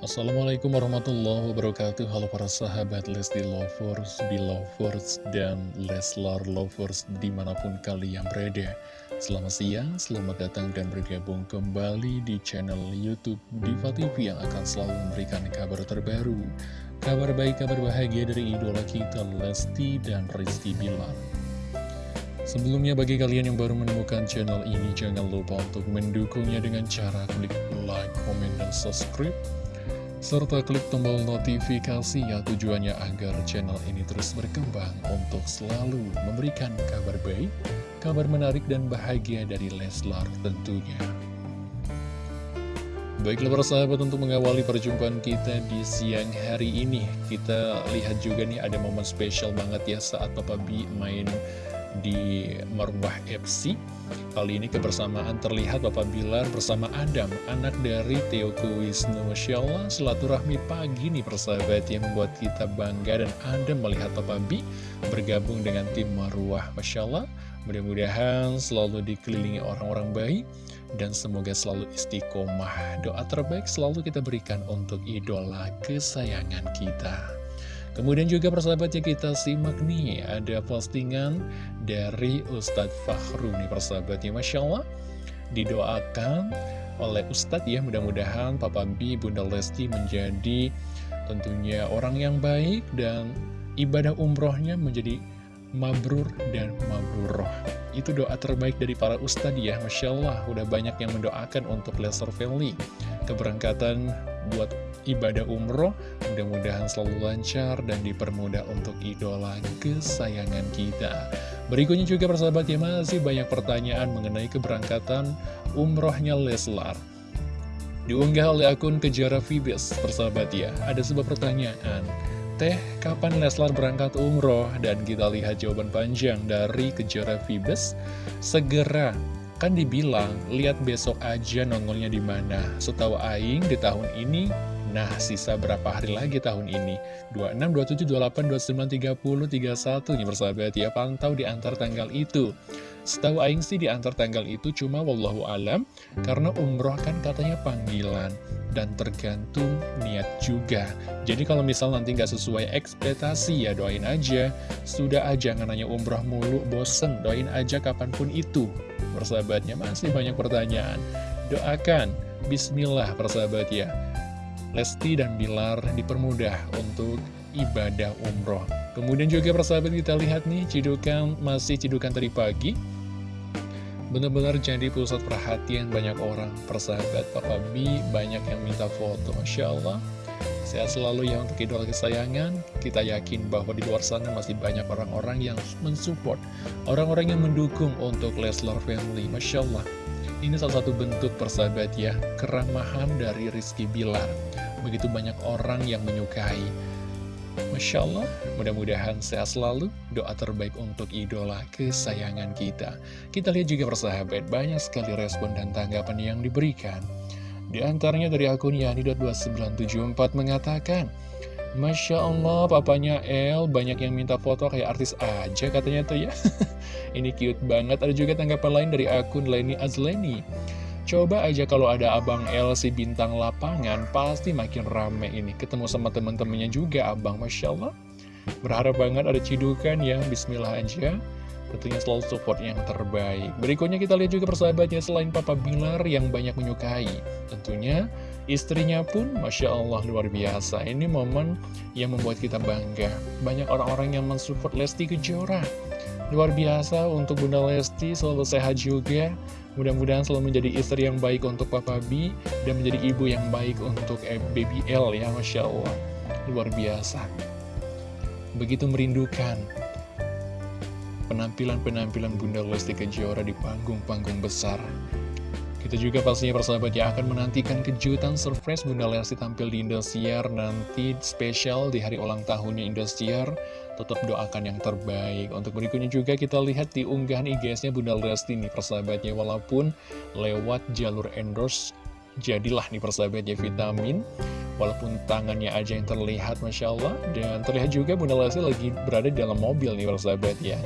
Assalamualaikum warahmatullahi wabarakatuh. Halo para sahabat Lesti Lovers, Belovers, dan Leslar Lovers di mana pun kalian berada. Selamat siang, selamat datang dan bergabung kembali di channel Youtube Diva TV yang akan selalu memberikan kabar terbaru. Kabar baik, kabar bahagia dari idola kita Lesti dan Rizky Bilar Sebelumnya bagi kalian yang baru menemukan channel ini Jangan lupa untuk mendukungnya dengan cara klik like, comment, dan subscribe serta klik tombol notifikasi ya tujuannya agar channel ini terus berkembang untuk selalu memberikan kabar baik, kabar menarik dan bahagia dari Leslar tentunya. Baiklah para sahabat untuk mengawali perjumpaan kita di siang hari ini Kita lihat juga nih ada momen spesial banget ya saat Papa B main di Marwah FC Kali ini kebersamaan terlihat Bapak Bilar bersama Adam, anak dari Teoku Wisnu. Masya Allah, silaturahmi pagi nih persahabat yang membuat kita bangga dan Adam melihat Bapak Bi bergabung dengan tim Marwah. Masya Allah, mudah-mudahan selalu dikelilingi orang-orang baik dan semoga selalu istiqomah. Doa terbaik selalu kita berikan untuk idola kesayangan kita. Kemudian juga persahabatnya kita simak nih Ada postingan dari Ustadz Fahru nih persahabatnya. Masya Allah Didoakan oleh Ustadz ya. Mudah-mudahan Papa B, Bunda Lesti menjadi tentunya orang yang baik Dan ibadah umrohnya menjadi mabrur dan mabruroh Itu doa terbaik dari para ustadz ya. Masya Allah udah banyak yang mendoakan untuk Lester Family. Keberangkatan buat ibadah umroh Mudah-mudahan selalu lancar dan dipermudah untuk idola kesayangan kita. Berikutnya juga persahabat ya masih banyak pertanyaan mengenai keberangkatan umrohnya Leslar. Diunggah oleh akun Kejara Fibes persahabat ya Ada sebuah pertanyaan. Teh, kapan Leslar berangkat umroh? Dan kita lihat jawaban panjang dari Kejara Fibes Segera Kan dibilang, lihat besok aja nongolnya di mana. Setahu Aing di tahun ini Nah, sisa berapa hari lagi tahun ini? 26, 27, 28, 29, 30, 31 nih persahabat ya, pantau di antar tanggal itu. Setahu Aing sih di antar tanggal itu cuma wallahu alam, karena umroh kan katanya panggilan, dan tergantung niat juga. Jadi kalau misal nanti nggak sesuai ekspektasi ya doain aja, sudah aja nanya umroh mulu, bosen, doain aja kapan pun itu. Persahabatnya masih banyak pertanyaan. Doakan, bismillah persahabat ya. Lesti dan Bilar dipermudah untuk ibadah umroh. Kemudian juga persahabat kita lihat nih, cidukan masih cidukan tadi pagi. Benar-benar jadi pusat perhatian banyak orang. Persahabat Papa B banyak yang minta foto. Masya Allah. Sehat selalu ya untuk idola kesayangan. Kita yakin bahwa di luar sana masih banyak orang-orang yang mensupport. Orang-orang yang mendukung untuk Leslar Family. Masya Allah. Ini salah satu bentuk persahabat ya, keramahan dari Rizky Bilar begitu banyak orang yang menyukai. Masya Allah, mudah-mudahan sehat selalu, doa terbaik untuk idola kesayangan kita. Kita lihat juga persahabat, banyak sekali respon dan tanggapan yang diberikan. Di antaranya dari akun Yani.2974 mengatakan, Masya Allah, papanya El banyak yang minta foto kayak artis aja katanya tuh ya. Ini cute banget. Ada juga tanggapan lain dari akun Leni Azleni. Coba aja kalau ada Abang L si bintang lapangan, pasti makin rame ini. Ketemu sama teman-temannya juga, Abang. Masya Allah. Berharap banget ada cidukan ya, bismillah aja. Tentunya selalu support yang terbaik. Berikutnya kita lihat juga persahabatnya selain Papa Bilar yang banyak menyukai. Tentunya istrinya pun Masya Allah luar biasa. Ini momen yang membuat kita bangga. Banyak orang-orang yang mensupport Lesti Kejora. Luar biasa untuk Bunda Lesti selalu sehat juga Mudah-mudahan selalu menjadi istri yang baik untuk Papa B dan menjadi ibu yang baik untuk Baby L ya Masya Allah. Luar biasa. Begitu merindukan penampilan-penampilan Bunda Lesti Kejora di panggung-panggung besar. Kita juga pastinya persahabat ya akan menantikan kejutan surprise Bunda Lesti tampil di Indosiar nanti spesial di hari ulang tahunnya Indosiar. Tetap doakan yang terbaik. Untuk berikutnya juga kita lihat di unggahan IG-nya Bunda Lesti nih persahabatnya Walaupun lewat jalur endorse Jadilah nih persahabatnya vitamin. Walaupun tangannya aja yang terlihat Masya Allah. Dan terlihat juga Bunda Lesti lagi berada dalam mobil nih persahabat ya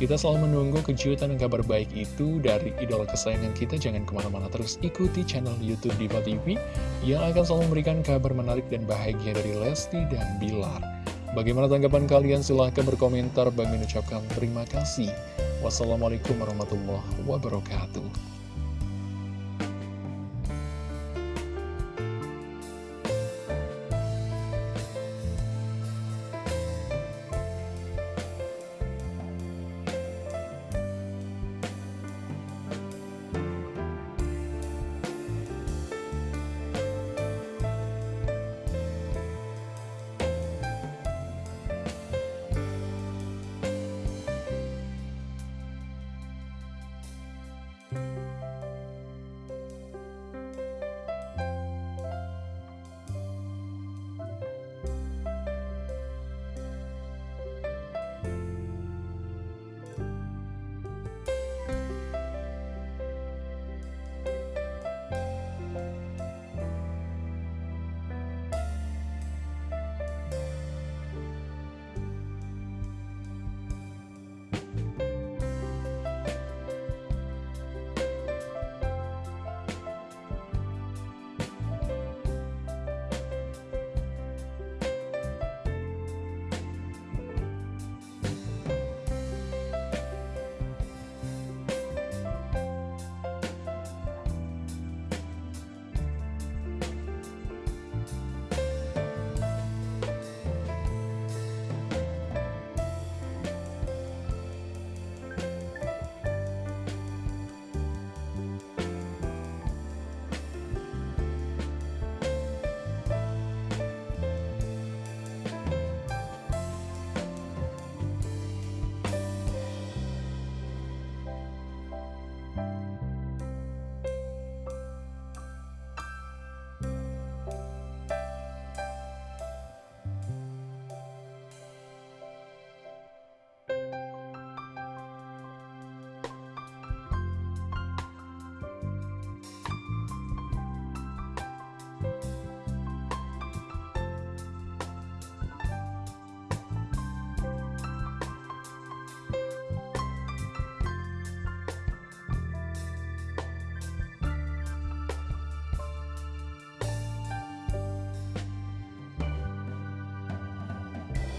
Kita selalu menunggu kejutan dan kabar baik itu dari idola kesayangan kita. Jangan ke mana-mana terus ikuti channel Youtube Diva TV yang akan selalu memberikan kabar menarik dan bahagia dari Lesti dan Bilar. Bagaimana tanggapan kalian? Silahkan berkomentar. Bagi mengucapkan terima kasih. Wassalamualaikum warahmatullahi wabarakatuh.